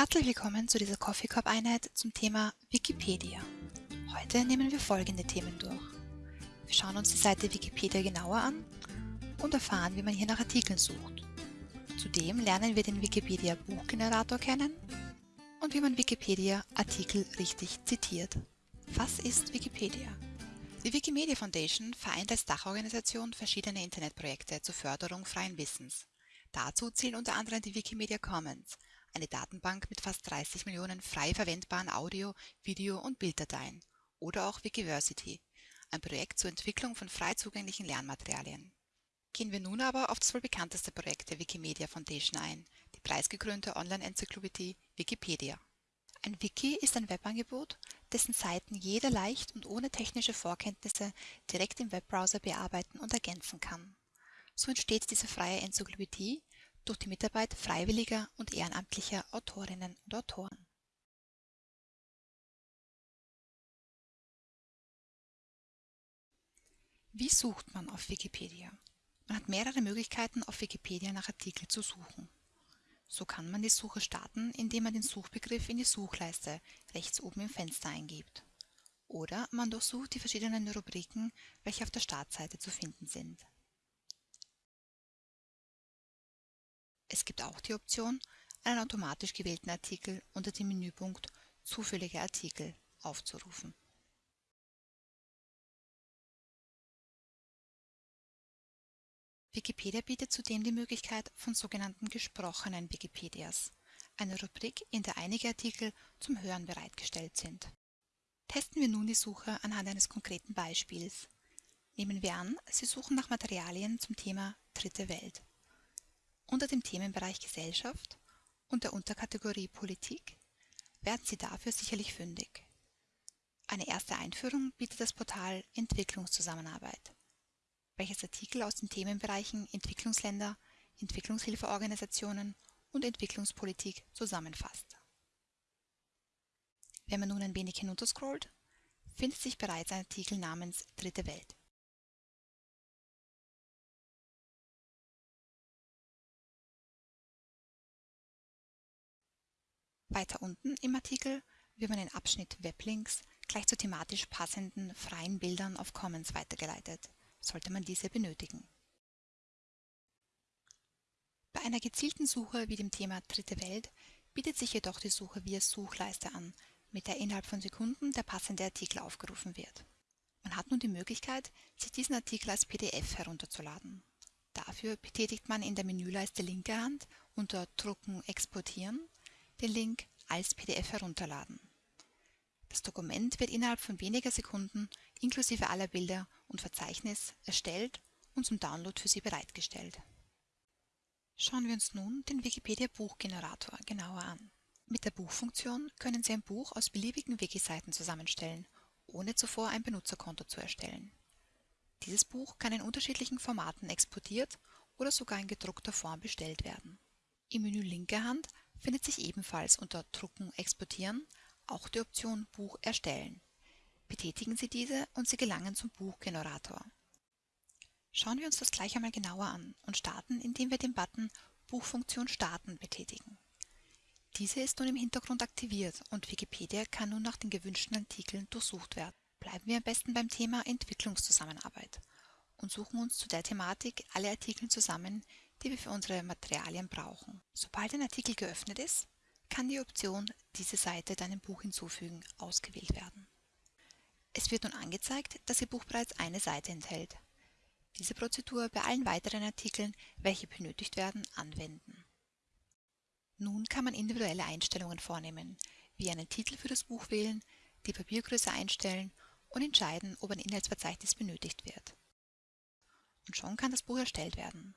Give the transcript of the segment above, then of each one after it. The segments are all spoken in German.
Herzlich willkommen zu dieser Coffee Cup Einheit zum Thema Wikipedia. Heute nehmen wir folgende Themen durch. Wir schauen uns die Seite Wikipedia genauer an und erfahren, wie man hier nach Artikeln sucht. Zudem lernen wir den Wikipedia Buchgenerator kennen und wie man Wikipedia Artikel richtig zitiert. Was ist Wikipedia? Die Wikimedia Foundation vereint als Dachorganisation verschiedene Internetprojekte zur Förderung freien Wissens. Dazu zählen unter anderem die Wikimedia Commons, eine Datenbank mit fast 30 Millionen frei verwendbaren Audio-, Video- und Bilddateien, oder auch Wikiversity, ein Projekt zur Entwicklung von frei zugänglichen Lernmaterialien. Gehen wir nun aber auf das wohl bekannteste Projekt der Wikimedia Foundation ein, die preisgekrönte Online-Enzyklopädie Wikipedia. Ein Wiki ist ein Webangebot, dessen Seiten jeder leicht und ohne technische Vorkenntnisse direkt im Webbrowser bearbeiten und ergänzen kann. So entsteht diese freie Enzyklopädie durch die Mitarbeit freiwilliger und ehrenamtlicher Autorinnen und Autoren. Wie sucht man auf Wikipedia? Man hat mehrere Möglichkeiten, auf Wikipedia nach Artikeln zu suchen. So kann man die Suche starten, indem man den Suchbegriff in die Suchleiste rechts oben im Fenster eingibt. Oder man durchsucht die verschiedenen Rubriken, welche auf der Startseite zu finden sind. Es gibt auch die Option, einen automatisch gewählten Artikel unter dem Menüpunkt Zufällige Artikel aufzurufen. Wikipedia bietet zudem die Möglichkeit von sogenannten gesprochenen Wikipedias, eine Rubrik, in der einige Artikel zum Hören bereitgestellt sind. Testen wir nun die Suche anhand eines konkreten Beispiels. Nehmen wir an, Sie suchen nach Materialien zum Thema Dritte Welt. Unter dem Themenbereich Gesellschaft und der Unterkategorie Politik werden Sie dafür sicherlich fündig. Eine erste Einführung bietet das Portal Entwicklungszusammenarbeit, welches Artikel aus den Themenbereichen Entwicklungsländer, Entwicklungshilfeorganisationen und Entwicklungspolitik zusammenfasst. Wenn man nun ein wenig hinunterscrollt, findet sich bereits ein Artikel namens Dritte Welt. Weiter unten im Artikel wird man den Abschnitt Weblinks gleich zu thematisch passenden freien Bildern auf Commons weitergeleitet, sollte man diese benötigen. Bei einer gezielten Suche wie dem Thema Dritte Welt bietet sich jedoch die Suche via Suchleiste an, mit der innerhalb von Sekunden der passende Artikel aufgerufen wird. Man hat nun die Möglichkeit, sich diesen Artikel als PDF herunterzuladen. Dafür betätigt man in der Menüleiste linker Hand unter Drucken Exportieren den Link als PDF herunterladen. Das Dokument wird innerhalb von weniger Sekunden inklusive aller Bilder und Verzeichnis erstellt und zum Download für Sie bereitgestellt. Schauen wir uns nun den Wikipedia Buchgenerator genauer an. Mit der Buchfunktion können Sie ein Buch aus beliebigen Wiki-Seiten zusammenstellen, ohne zuvor ein Benutzerkonto zu erstellen. Dieses Buch kann in unterschiedlichen Formaten exportiert oder sogar in gedruckter Form bestellt werden. Im Menü linker Hand findet sich ebenfalls unter Drucken Exportieren auch die Option Buch erstellen. Betätigen Sie diese und Sie gelangen zum Buchgenerator. Schauen wir uns das gleich einmal genauer an und starten, indem wir den Button Buchfunktion starten betätigen. Diese ist nun im Hintergrund aktiviert und Wikipedia kann nun nach den gewünschten Artikeln durchsucht werden. Bleiben wir am besten beim Thema Entwicklungszusammenarbeit und suchen uns zu der Thematik alle Artikel zusammen, die wir für unsere Materialien brauchen. Sobald ein Artikel geöffnet ist, kann die Option Diese Seite deinem Buch hinzufügen ausgewählt werden. Es wird nun angezeigt, dass Ihr Buch bereits eine Seite enthält. Diese Prozedur bei allen weiteren Artikeln, welche benötigt werden, anwenden. Nun kann man individuelle Einstellungen vornehmen, wie einen Titel für das Buch wählen, die Papiergröße einstellen und entscheiden, ob ein Inhaltsverzeichnis benötigt wird. Und schon kann das Buch erstellt werden.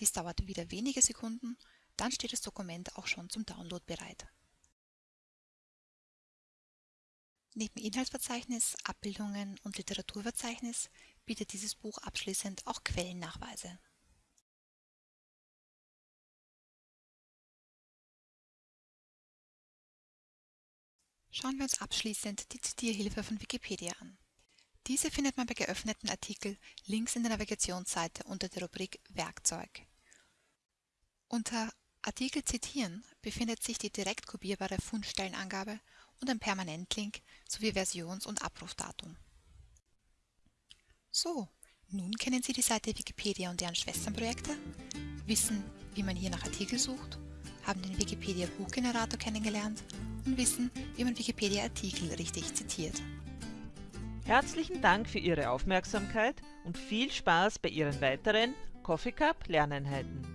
Dies dauert wieder wenige Sekunden, dann steht das Dokument auch schon zum Download bereit. Neben Inhaltsverzeichnis, Abbildungen und Literaturverzeichnis bietet dieses Buch abschließend auch Quellennachweise. Schauen wir uns abschließend die Zitierhilfe von Wikipedia an. Diese findet man bei geöffneten Artikeln links in der Navigationsseite unter der Rubrik Werkzeug. Unter Artikel zitieren befindet sich die direkt kopierbare Fundstellenangabe und ein Permanentlink sowie Versions- und Abrufdatum. So, nun kennen Sie die Seite Wikipedia und deren Schwesternprojekte, wissen, wie man hier nach Artikel sucht, haben den Wikipedia Buchgenerator kennengelernt und wissen, wie man Wikipedia-Artikel richtig zitiert. Herzlichen Dank für Ihre Aufmerksamkeit und viel Spaß bei Ihren weiteren Coffee Cup Lerneinheiten.